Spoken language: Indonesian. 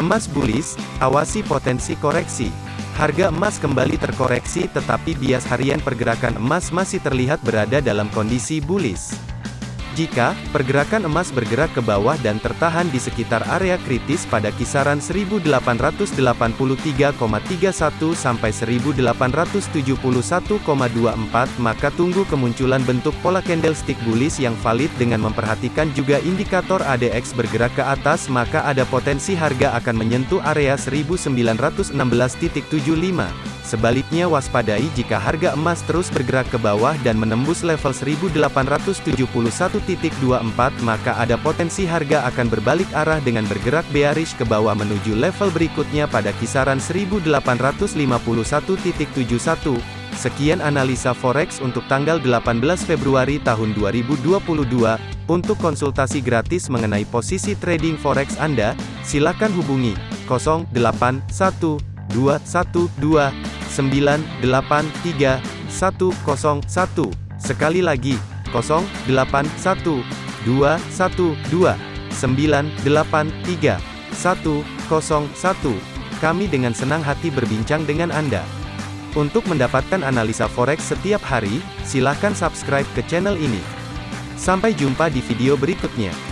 Emas bullish, awasi potensi koreksi. Harga emas kembali terkoreksi tetapi bias harian pergerakan emas masih terlihat berada dalam kondisi bullish. Jika pergerakan emas bergerak ke bawah dan tertahan di sekitar area kritis pada kisaran 1883,31 sampai 1871,24 maka tunggu kemunculan bentuk pola candlestick bullish yang valid dengan memperhatikan juga indikator ADX bergerak ke atas maka ada potensi harga akan menyentuh area 1916.75. Sebaliknya waspadai jika harga emas terus bergerak ke bawah dan menembus level 1871.24 maka ada potensi harga akan berbalik arah dengan bergerak bearish ke bawah menuju level berikutnya pada kisaran 1851.71. Sekian analisa forex untuk tanggal 18 Februari tahun 2022. Untuk konsultasi gratis mengenai posisi trading forex Anda, silakan hubungi 081212 983 Sekali lagi, 081212 983 Kami dengan senang hati berbincang dengan Anda. Untuk mendapatkan analisa forex setiap hari, silakan subscribe ke channel ini. Sampai jumpa di video berikutnya.